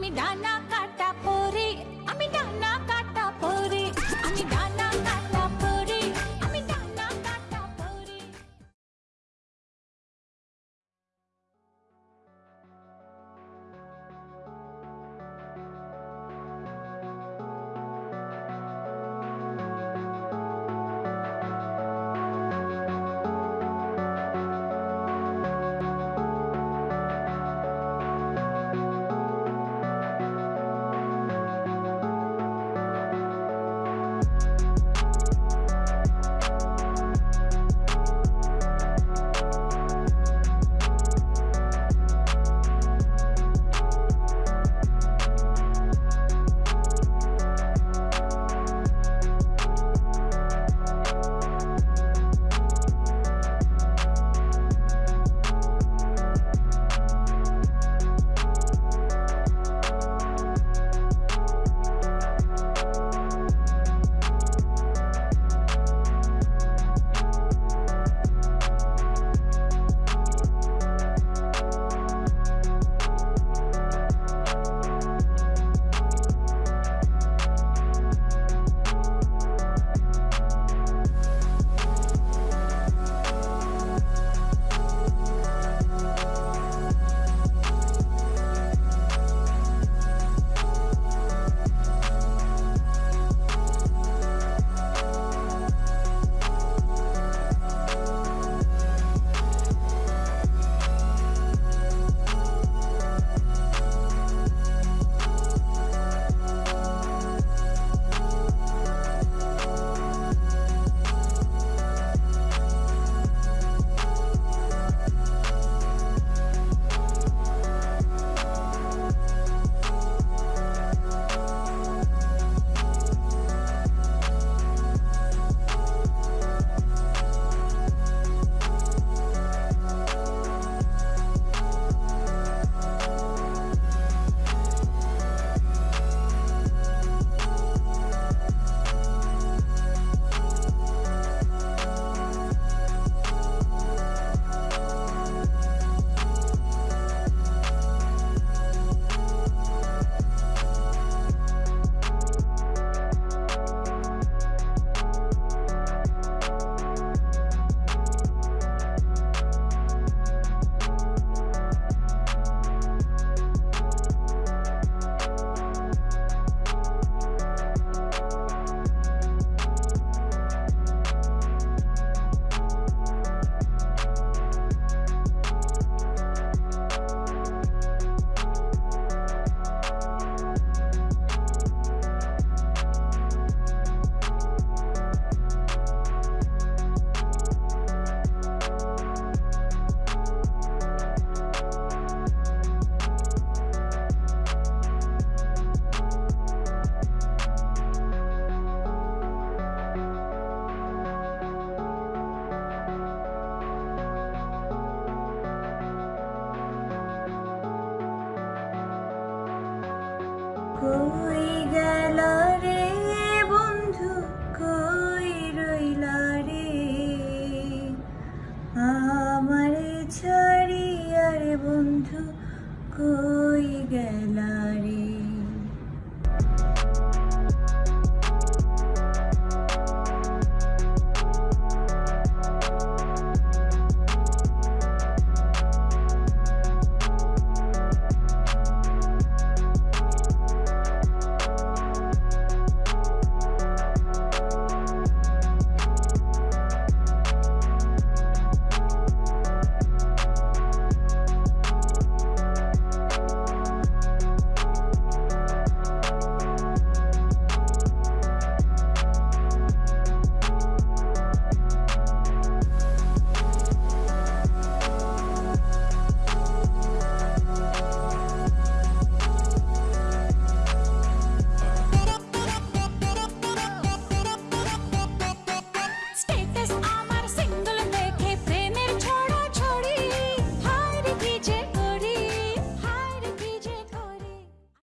मी Dana काटा पोरी কই গেল রে বন্ধু? কই রইল রে? আমার ছাড়ি আর বন্ধু কই গেলা this